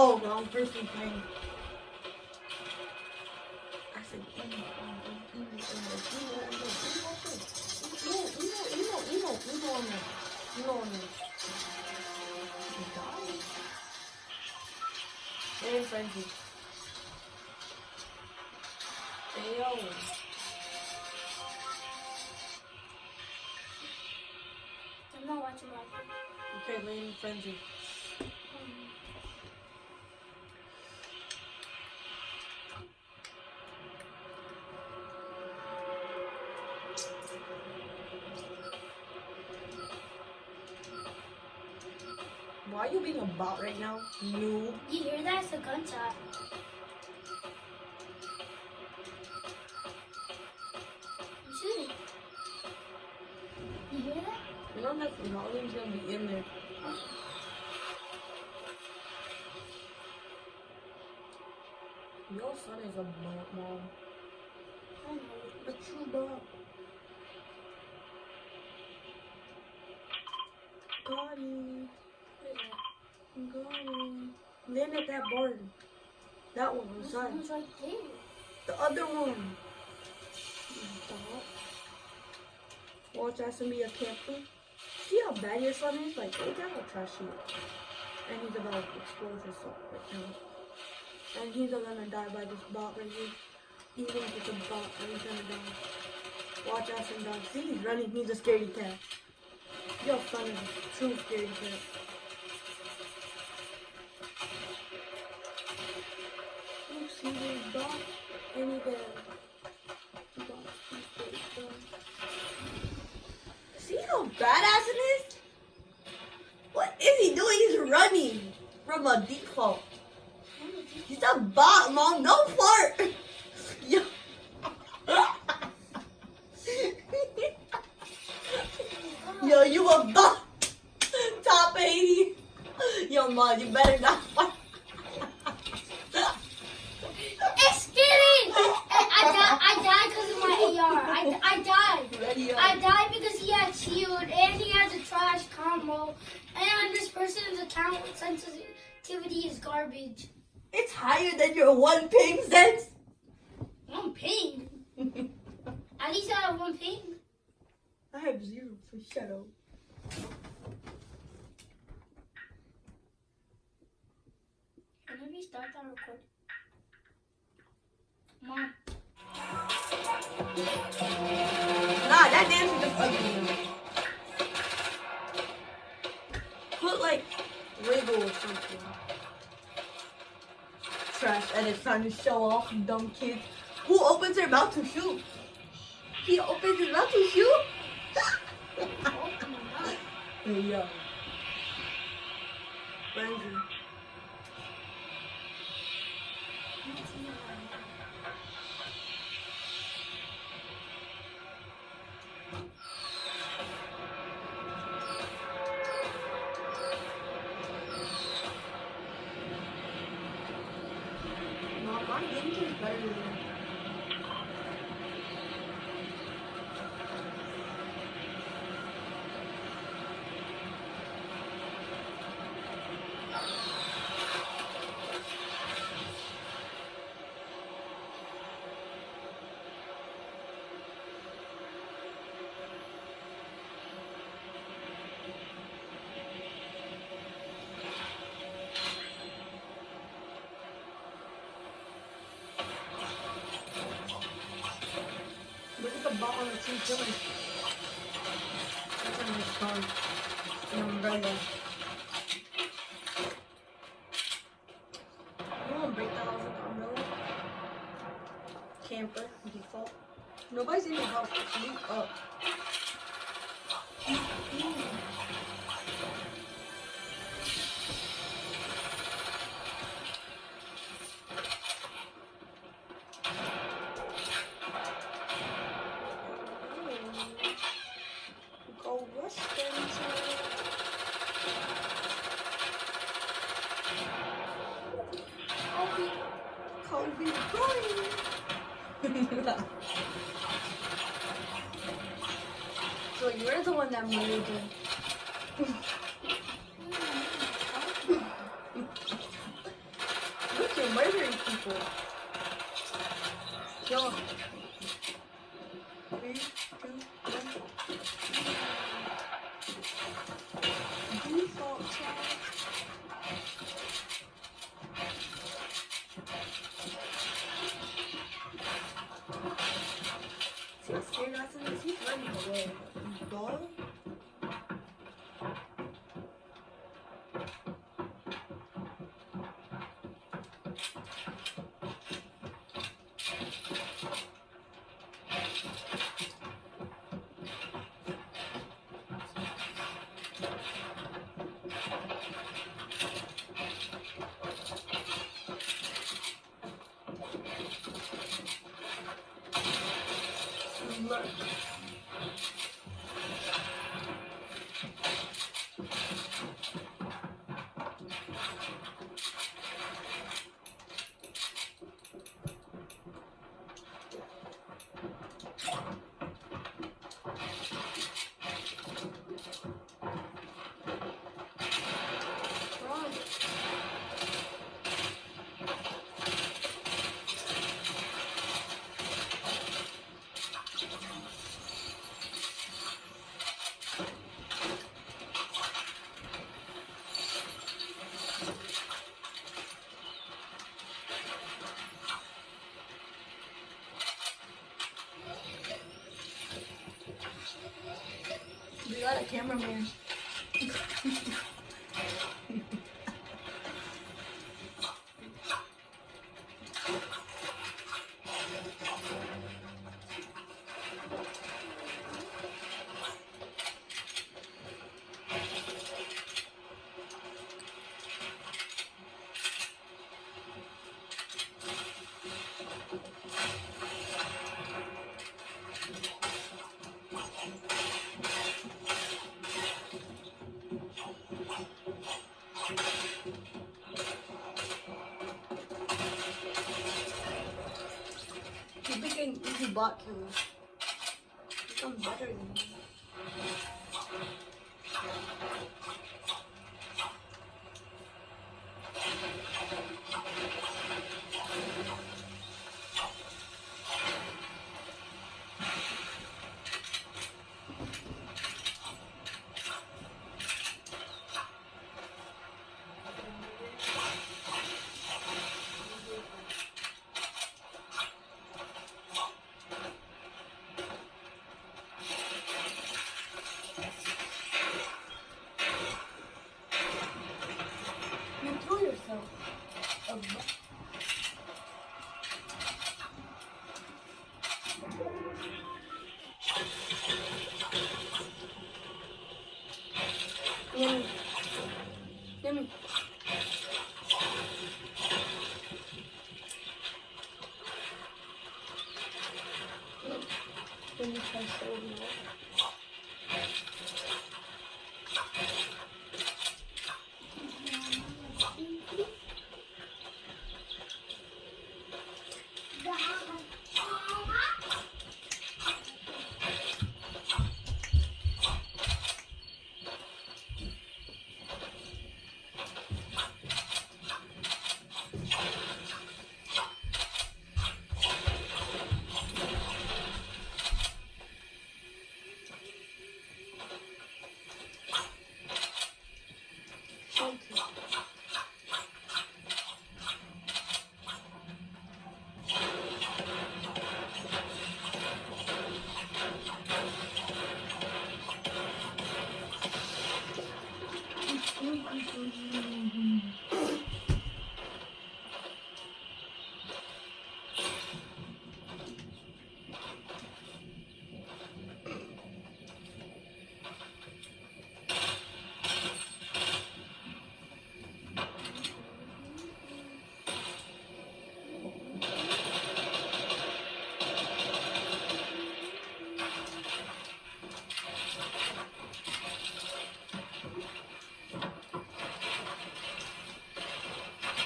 Oh, wrong person playing. I said, They're in frenzy. They always. I'm not watching that. Okay, they're in frenzy. Are you being a bot right now? Noob. You hear that? It's a gunshot. I'm shooting. You hear that? You know that volume's gonna be in there. Your son is a bot, mom. I know. A true bot. Got him. That? Got. Land at that barn. That one This right there. The other one. Watch out, me a camper. See how bad your son is? Like, look at how trashy. And he's about to explode himself right now. And he's gonna die by this bot right here. Even if it's a bot, and he's gonna die. Watch out, some dog. See, he's running. He's a scaredy cat. Your son is a true scaredy cat. Dead. See how badass it is? What is he doing? He's running from a default. He's a bot, mom. No fart. Yo. Yo, you a bot. Top 80. Yo, mom, you better not fart. It's scary! I, I died. I died because of my AR. I, I died. Ready up. I died because he had shield and he has a trash And this person's account sensitivity is garbage. It's higher than your one ping sense. One ping. At least I have one ping. I have zero for shadow. Can I restart that record? Mom. Nah, that dance is just ugly. Wiggle or something. Trash trying to show off, dumb kids. Who opens their mouth to shoot? He opens his mouth to shoot? Oh, come on. hey, yo. Frenzy. Thank you. He's doing. He's on his phone. An umbrella. You won't break that off an umbrella. Camper, default. Nobody's in the house. You up. So you're the one that made it. Look, you're murdering people. Yo. Three, two, one. Default chat. Go. Look. Easy bot killer. Become better than me. You threw yourself.